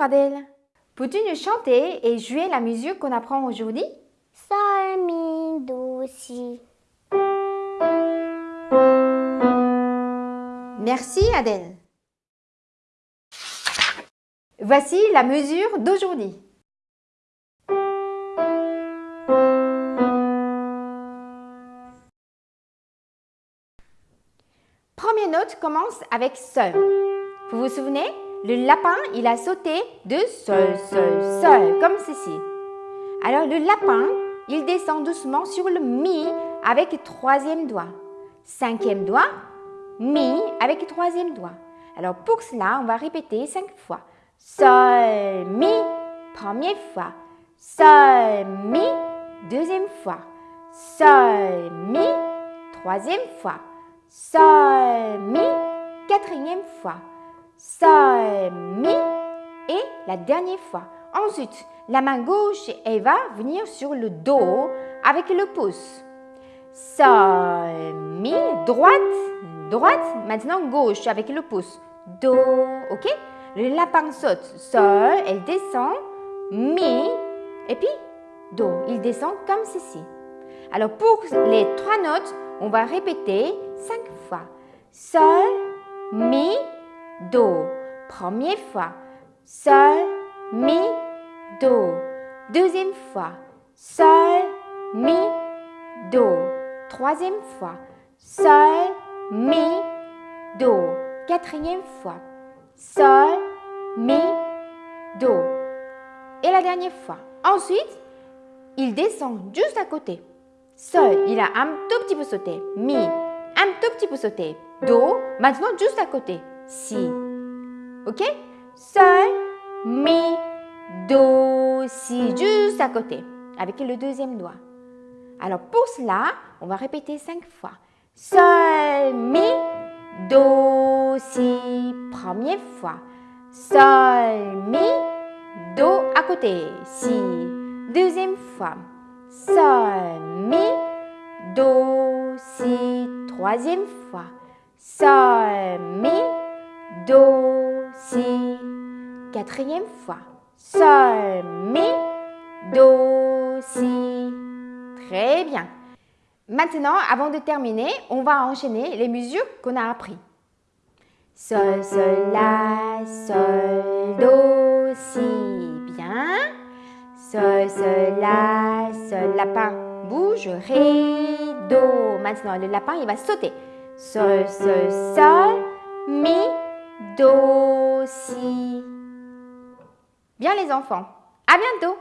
Adèle. Peux-tu nous chanter et jouer la musique qu'on apprend aujourd'hui? Sol, mi, do, si. Merci Adèle. Voici la mesure d'aujourd'hui. Première note commence avec Sol. Vous vous souvenez? Le lapin, il a sauté de Sol, Sol, Sol, comme ceci. Alors le lapin, il descend doucement sur le Mi avec troisième doigt. Cinquième doigt, Mi avec troisième doigt. Alors pour cela, on va répéter cinq fois. Sol, Mi, première fois. Sol, Mi, deuxième fois. Sol, Mi, troisième fois. Sol, Mi, quatrième fois. Sol, Mi et la dernière fois. Ensuite, la main gauche, elle va venir sur le dos avec le pouce. Sol, Mi, droite, droite. Maintenant, gauche avec le pouce. Do, ok? Le lapin saute. Sol, elle descend. Mi, et puis Do. Il descend comme ceci. Alors, pour les trois notes, on va répéter cinq fois. Sol, Mi, Do. Première fois. Sol, Mi, Do. Deuxième fois. Sol, Mi, Do. Troisième fois. Sol, Mi, Do. Quatrième fois. Sol, Mi, Do. Et la dernière fois. Ensuite, il descend juste à côté. Sol, il a un tout petit peu sauté. Mi, un tout petit peu sauté. Do, maintenant juste à côté. Si. Ok? Sol, Mi, Do, Si, juste à côté. Avec le deuxième doigt. Alors pour cela, on va répéter cinq fois. Sol, Mi, Do, Si, première fois. Sol, Mi, Do à côté. Si, deuxième fois. Sol, Mi, Do, Si, troisième fois. Sol, Mi, Do, Si, quatrième fois. Sol, Mi, Do, Si. Très bien. Maintenant, avant de terminer, on va enchaîner les mesures qu'on a appris. Sol, Sol, La, Sol, Do, Si. Bien. Sol, Sol, La, Sol, lapin bouge, Ré, Do. Maintenant, le lapin, il va sauter. Sol, Sol, Sol, Mi, Do, Si. Bien les enfants, à bientôt